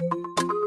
Thank you.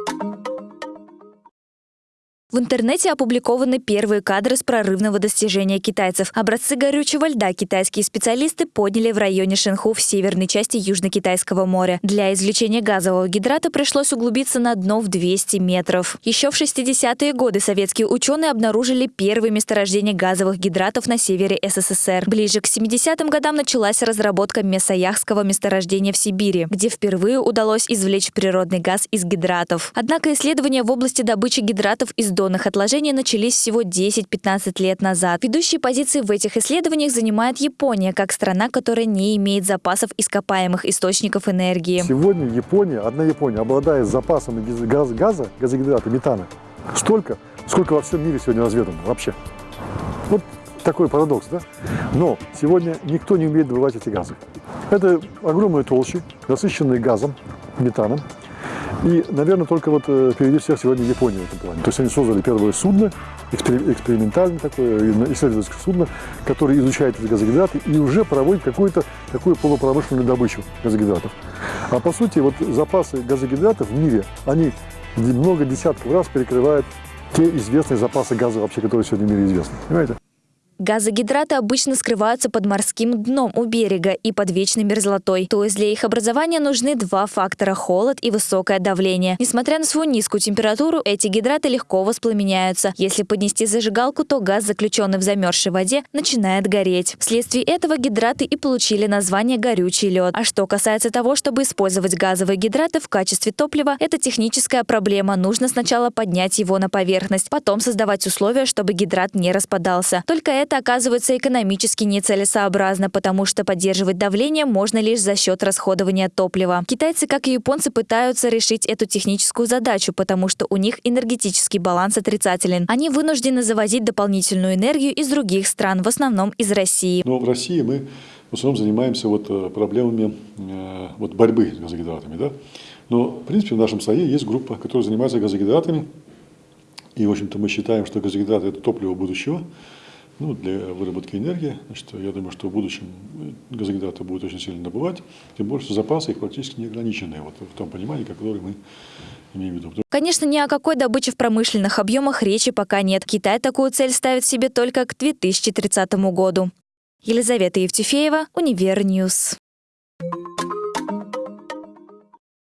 В интернете опубликованы первые кадры с прорывного достижения китайцев. Образцы горючего льда китайские специалисты подняли в районе Шенху в северной части Южно-Китайского моря. Для извлечения газового гидрата пришлось углубиться на дно в 200 метров. Еще в 60-е годы советские ученые обнаружили первые месторождения газовых гидратов на севере СССР. Ближе к 70-м годам началась разработка Месояхского месторождения в Сибири, где впервые удалось извлечь природный газ из гидратов. Однако исследования в области добычи гидратов из донных отложений начались всего 10-15 лет назад. Ведущие позиции в этих исследованиях занимает Япония, как страна, которая не имеет запасов ископаемых источников энергии. Сегодня Япония, одна Япония, обладает запасами газа, газа газогидрата, метана, столько, сколько во всем мире сегодня разведано вообще. Вот такой парадокс, да? Но сегодня никто не умеет добывать эти газы. Это огромные толщи, насыщенные газом, метаном, и, наверное, только вот э, впереди всех сегодня Япония в этом плане. То есть они создали первое судно, экспериментальное такое, исследовательское судно, которое изучает эти газогидраты и уже проводит какую-то такую полупромышленную добычу газогидратов. А по сути, вот запасы газогидратов в мире, они много десятков раз перекрывают те известные запасы газа вообще, которые сегодня в мире известны. Понимаете? Газогидраты обычно скрываются под морским дном у берега и под вечной мерзлотой. То есть для их образования нужны два фактора – холод и высокое давление. Несмотря на свою низкую температуру, эти гидраты легко воспламеняются. Если поднести зажигалку, то газ, заключенный в замерзшей воде, начинает гореть. Вследствие этого гидраты и получили название «горючий лед». А что касается того, чтобы использовать газовые гидраты в качестве топлива, это техническая проблема. Нужно сначала поднять его на поверхность, потом создавать условия, чтобы гидрат не распадался. Только это это оказывается экономически нецелесообразно, потому что поддерживать давление можно лишь за счет расходования топлива. Китайцы, как и японцы, пытаются решить эту техническую задачу, потому что у них энергетический баланс отрицателен. Они вынуждены завозить дополнительную энергию из других стран, в основном из России. Но в России мы в основном занимаемся вот э, проблемами э, вот борьбы с газогидратами. Да? Но, в принципе, в нашем САЕ есть группа, которая занимается газогидратами. И, в общем-то, мы считаем, что газогидраты – это топливо будущего ну, для выработки энергии. Значит, я думаю, что в будущем газогидраты будут очень сильно добывать, тем более, что запасы их практически неограниченные, вот в том понимании, которое мы имеем в виду. Конечно, ни о какой добыче в промышленных объемах речи пока нет. Китай такую цель ставит себе только к 2030 году. Елизавета Евтефеева, Univer News. Thank you